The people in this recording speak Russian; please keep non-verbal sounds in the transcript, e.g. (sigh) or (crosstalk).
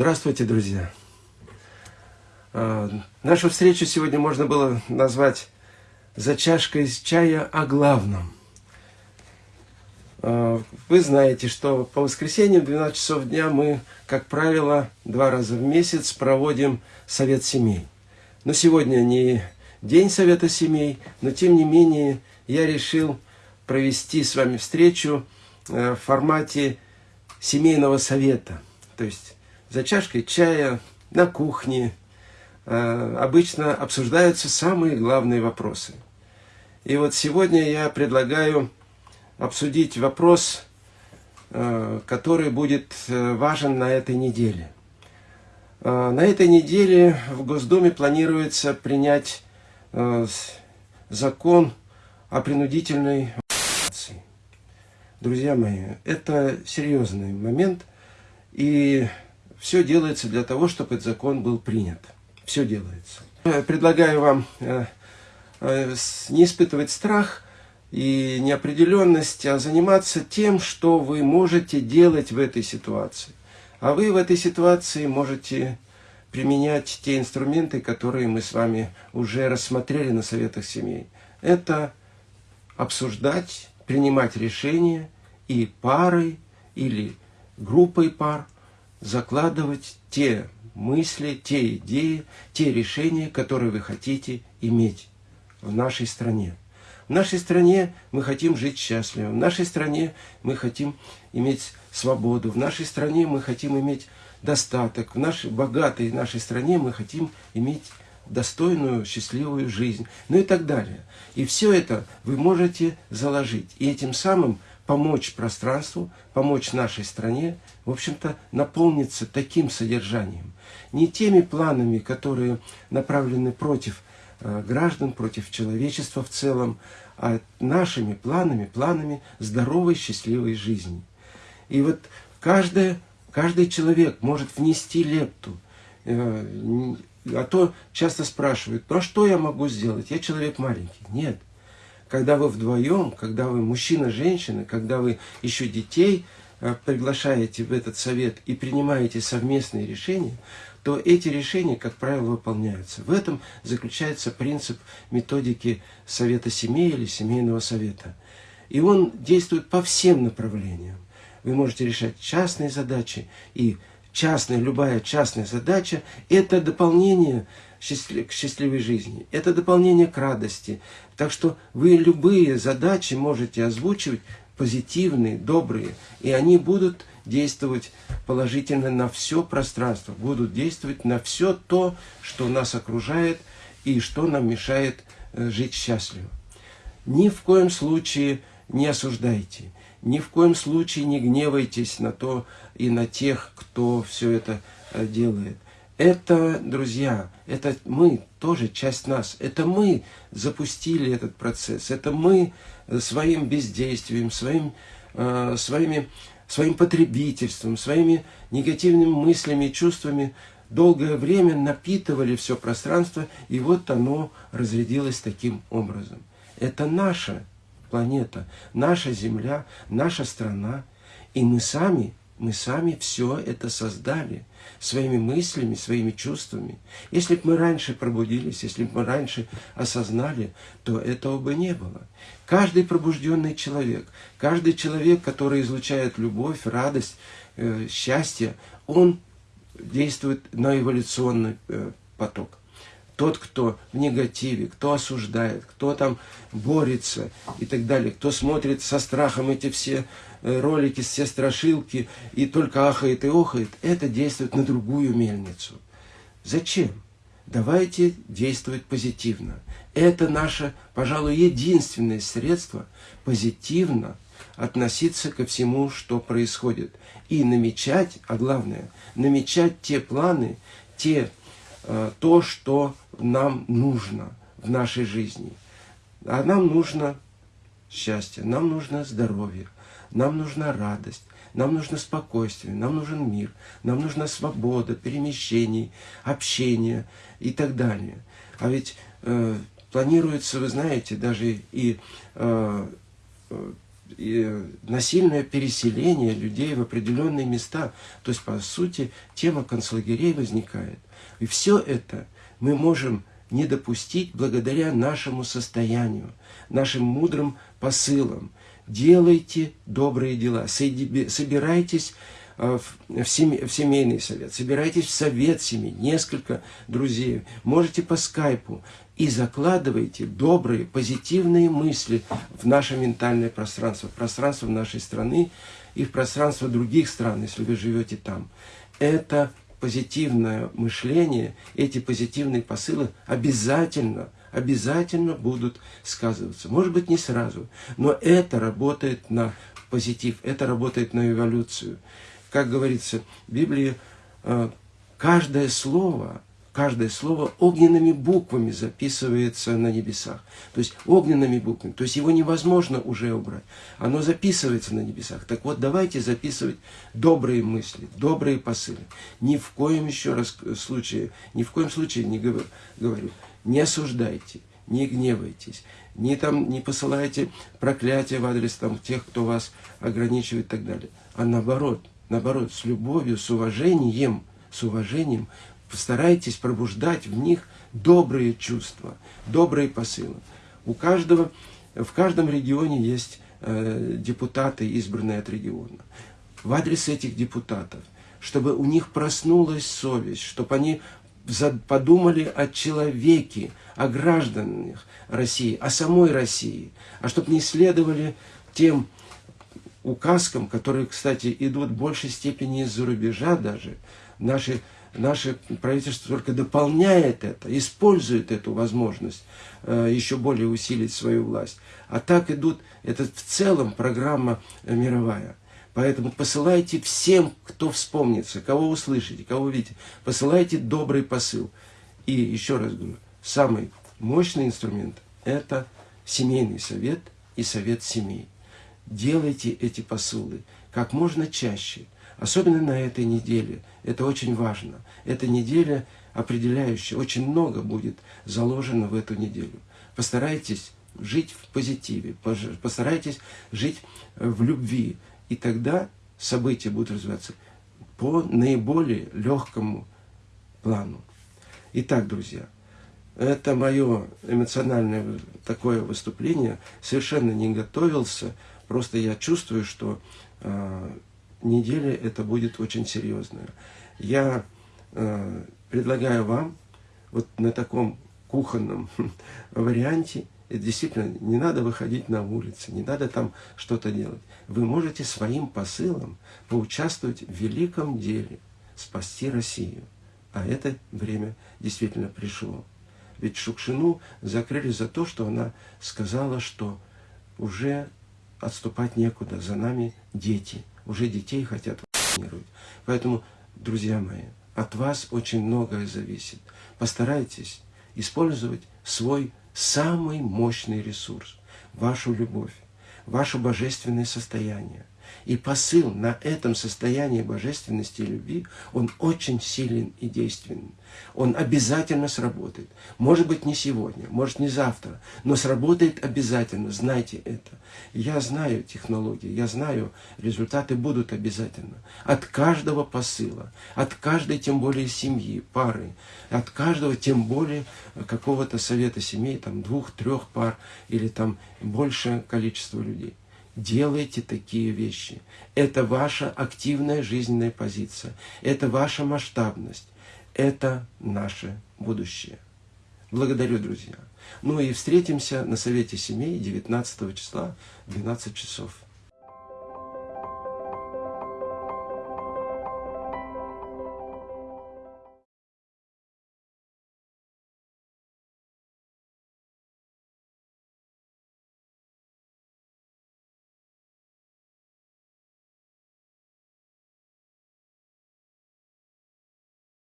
Здравствуйте, друзья! А, нашу встречу сегодня можно было назвать «За чашкой чая о главном». А, вы знаете, что по воскресеньям в 12 часов дня мы, как правило, два раза в месяц проводим совет семей. Но сегодня не день совета семей, но тем не менее я решил провести с вами встречу э, в формате семейного совета. То есть за чашкой чая, на кухне, э, обычно обсуждаются самые главные вопросы. И вот сегодня я предлагаю обсудить вопрос, э, который будет важен на этой неделе. На этой неделе в Госдуме планируется принять закон о принудительной. Друзья мои, это серьезный момент, и все делается для того, чтобы этот закон был принят. Все делается. Предлагаю вам э, э, не испытывать страх и неопределенность, а заниматься тем, что вы можете делать в этой ситуации. А вы в этой ситуации можете применять те инструменты, которые мы с вами уже рассмотрели на советах семей. Это обсуждать, принимать решения и парой или группой пар закладывать те мысли, те идеи, те решения, которые вы хотите иметь в нашей стране. В нашей стране мы хотим жить счастливо, в нашей стране мы хотим иметь свободу, в нашей стране мы хотим иметь достаток, в нашей богатой нашей стране мы хотим иметь достойную, счастливую жизнь, ну и так далее. И все это вы можете заложить, и этим самым помочь пространству, помочь нашей стране, в общем-то, наполниться таким содержанием. Не теми планами, которые направлены против э, граждан, против человечества в целом, а нашими планами, планами здоровой, счастливой жизни. И вот каждое, каждый человек может внести лепту, э, а то часто спрашивают, ну а что я могу сделать? Я человек маленький. Нет. Когда вы вдвоем, когда вы мужчина, женщина, когда вы еще детей э, приглашаете в этот совет и принимаете совместные решения, то эти решения, как правило, выполняются. В этом заключается принцип методики совета семей или семейного совета. И он действует по всем направлениям. Вы можете решать частные задачи и частная, любая частная задача – это дополнение к счастливой жизни, это дополнение к радости. Так что вы любые задачи можете озвучивать позитивные, добрые, и они будут действовать положительно на все пространство, будут действовать на все то, что нас окружает и что нам мешает э, жить счастливо. Ни в коем случае не осуждайте, ни в коем случае не гневайтесь на то и на тех, кто все это э, делает. Это, друзья, это мы, тоже часть нас. Это мы запустили этот процесс. Это мы э, своим бездействием, своим, э, своими, своим потребительством, своими негативными мыслями и чувствами долгое время напитывали все пространство, и вот оно разрядилось таким образом. Это наша планета, наша Земля, наша страна. И мы сами, мы сами все это создали своими мыслями, своими чувствами. Если бы мы раньше пробудились, если бы мы раньше осознали, то этого бы не было. Каждый пробужденный человек, каждый человек, который излучает любовь, радость, э, счастье, он действует на эволюционный э, поток тот, кто в негативе, кто осуждает, кто там борется и так далее, кто смотрит со страхом эти все э, ролики, все страшилки и только ахает и охает, это действует на другую мельницу. Зачем? Давайте действовать позитивно. Это наше, пожалуй, единственное средство позитивно относиться ко всему, что происходит. И намечать, а главное, намечать те планы, те то, что нам нужно в нашей жизни. А нам нужно счастье, нам нужно здоровье, нам нужна радость, нам нужно спокойствие, нам нужен мир, нам нужна свобода перемещений, общения и так далее. А ведь э, планируется, вы знаете, даже и э, э насильное переселение людей в определенные места. То есть, по сути, тема концлагерей возникает. И все это мы можем не допустить благодаря нашему состоянию, нашим мудрым посылам. Делайте добрые дела, собирайтесь э, в семейный совет, собирайтесь в совет семьи, несколько друзей, можете по скайпу, и закладывайте добрые, позитивные мысли в наше ментальное пространство, в пространство нашей страны и в пространство других стран, если вы живете там. Это позитивное мышление, эти позитивные посылы обязательно, обязательно будут сказываться. Может быть, не сразу, но это работает на позитив, это работает на эволюцию. Как говорится в Библии, э, каждое слово каждое слово огненными буквами записывается на небесах. То есть огненными буквами. То есть его невозможно уже убрать. Оно записывается на небесах. Так вот, давайте записывать добрые мысли, добрые посылы. Ни в коем еще раз случае, ни в коем случае не говорю, говорю не осуждайте, не гневайтесь, не, там, не посылайте проклятия в адрес там, тех, кто вас ограничивает и так далее. А наоборот, наоборот, с любовью, с уважением, с уважением Постарайтесь пробуждать в них добрые чувства, добрые посылы. У каждого, в каждом регионе есть э, депутаты, избранные от региона. В адрес этих депутатов, чтобы у них проснулась совесть, чтобы они подумали о человеке, о гражданах России, о самой России, а чтобы не следовали тем указкам, которые, кстати, идут в большей степени из-за рубежа даже. Наши наше правительство только дополняет это, использует эту возможность э, еще более усилить свою власть. А так идут, это в целом программа э, мировая. Поэтому посылайте всем, кто вспомнится, кого услышите, кого увидите, посылайте добрый посыл. И еще раз говорю, самый мощный инструмент – это семейный совет и совет семей. Делайте эти посылы как можно чаще – Особенно на этой неделе. Это очень важно. Эта неделя определяющая. Очень много будет заложено в эту неделю. Постарайтесь жить в позитиве. Постарайтесь жить в любви. И тогда события будут развиваться по наиболее легкому плану. Итак, друзья, это мое эмоциональное такое выступление. Совершенно не готовился. Просто я чувствую, что а, неделя это будет очень серьезная. Я э, предлагаю вам вот на таком кухонном (laughs) варианте, действительно, не надо выходить на улицу, не надо там что-то делать. Вы можете своим посылом поучаствовать в великом деле, спасти Россию. А это время действительно пришло. Ведь Шукшину закрыли за то, что она сказала, что уже отступать некуда, за нами дети – уже детей хотят вакцинировать. Поэтому, друзья мои, от вас очень многое зависит. Постарайтесь использовать свой самый мощный ресурс, вашу любовь, ваше божественное состояние. И посыл на этом состоянии божественности и любви, он очень силен и действенен. Он обязательно сработает. Может быть, не сегодня, может, не завтра, но сработает обязательно. Знайте это. Я знаю технологии, я знаю, результаты будут обязательно. От каждого посыла, от каждой, тем более, семьи, пары, от каждого, тем более, какого-то совета семей, там, двух, трех пар или там большее количество людей. Делайте такие вещи. Это ваша активная жизненная позиция. Это ваша масштабность. Это наше будущее. Благодарю, друзья. Ну и встретимся на Совете Семей 19 числа в 12 часов.